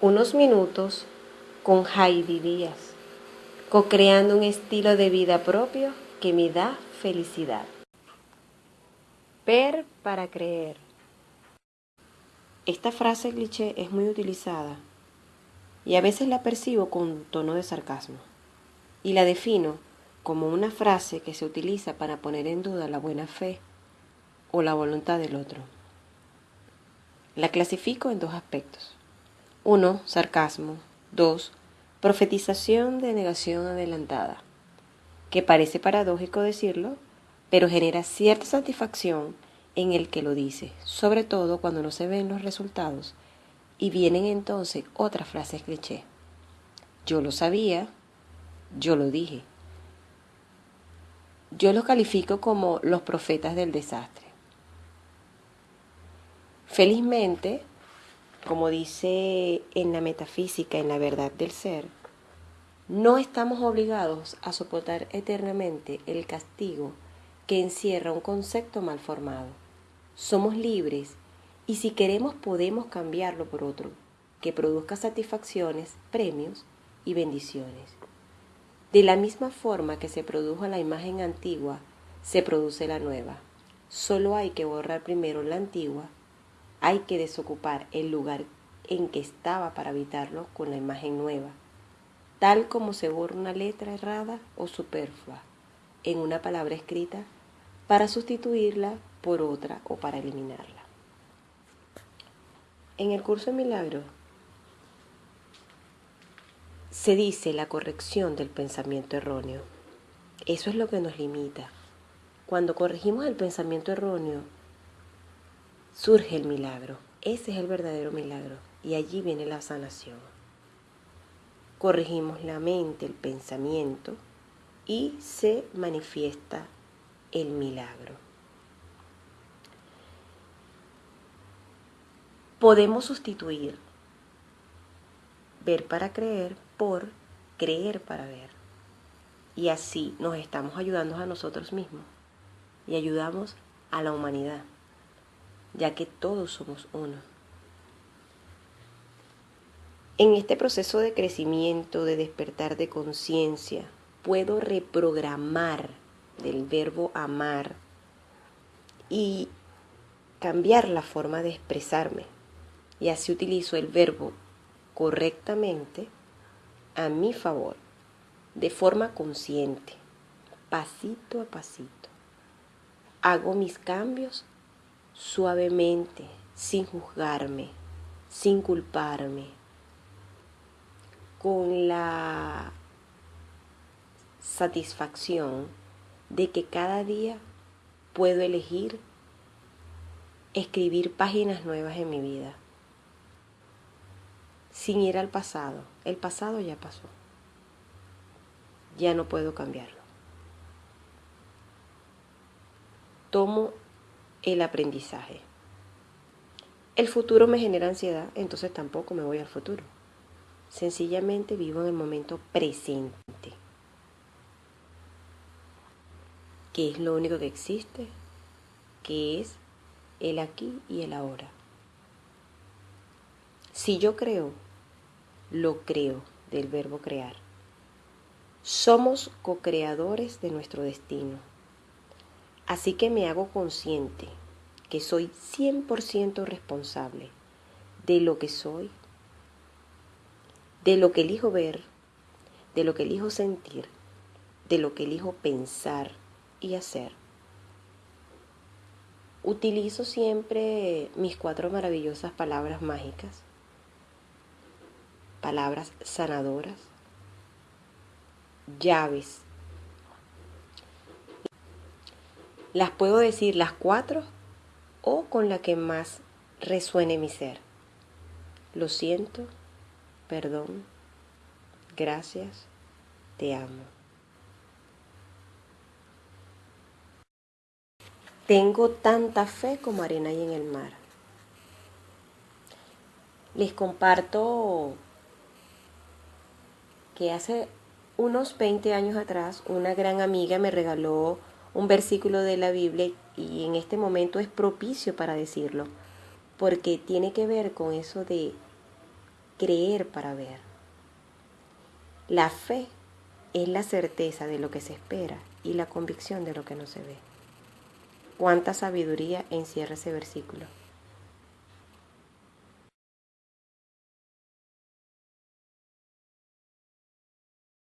unos minutos con Heidi Díaz, co-creando un estilo de vida propio que me da felicidad. Ver para creer. Esta frase cliché es muy utilizada y a veces la percibo con tono de sarcasmo y la defino como una frase que se utiliza para poner en duda la buena fe o la voluntad del otro. La clasifico en dos aspectos. Uno, sarcasmo. Dos, profetización de negación adelantada, que parece paradójico decirlo, pero genera cierta satisfacción en el que lo dice, sobre todo cuando no se ven los resultados y vienen entonces otras frases cliché. Yo lo sabía, yo lo dije. Yo los califico como los profetas del desastre. Felizmente, como dice en la metafísica, en la verdad del ser, no estamos obligados a soportar eternamente el castigo que encierra un concepto mal formado. Somos libres y si queremos podemos cambiarlo por otro, que produzca satisfacciones, premios y bendiciones. De la misma forma que se produjo la imagen antigua, se produce la nueva. Solo hay que borrar primero la antigua hay que desocupar el lugar en que estaba para habitarlo con la imagen nueva, tal como se borra una letra errada o superflua en una palabra escrita para sustituirla por otra o para eliminarla. En el curso de milagros se dice la corrección del pensamiento erróneo. Eso es lo que nos limita. Cuando corregimos el pensamiento erróneo, surge el milagro. Ese es el verdadero milagro y allí viene la sanación. Corregimos la mente, el pensamiento y se manifiesta el milagro. Podemos sustituir ver para creer por creer para ver. Y así nos estamos ayudando a nosotros mismos y ayudamos a la humanidad ya que todos somos uno. En este proceso de crecimiento, de despertar de conciencia, puedo reprogramar del verbo amar y cambiar la forma de expresarme. Y así utilizo el verbo correctamente a mi favor, de forma consciente, pasito a pasito. Hago mis cambios suavemente, sin juzgarme, sin culparme, con la satisfacción de que cada día puedo elegir escribir páginas nuevas en mi vida, sin ir al pasado. El pasado ya pasó, ya no puedo cambiarlo. Tomo el aprendizaje. El futuro me genera ansiedad, entonces tampoco me voy al futuro. Sencillamente vivo en el momento presente, que es lo único que existe, que es el aquí y el ahora. Si yo creo, lo creo del verbo crear. Somos co-creadores de nuestro destino. Así que me hago consciente que soy 100% responsable de lo que soy, de lo que elijo ver, de lo que elijo sentir, de lo que elijo pensar y hacer. Utilizo siempre mis cuatro maravillosas palabras mágicas, palabras sanadoras, llaves Las puedo decir las cuatro o con la que más resuene mi ser. Lo siento, perdón, gracias, te amo. Tengo tanta fe como arena ahí en el mar. Les comparto que hace unos 20 años atrás una gran amiga me regaló un versículo de la Biblia y en este momento es propicio para decirlo, porque tiene que ver con eso de creer para ver. La fe es la certeza de lo que se espera y la convicción de lo que no se ve. Cuánta sabiduría encierra ese versículo.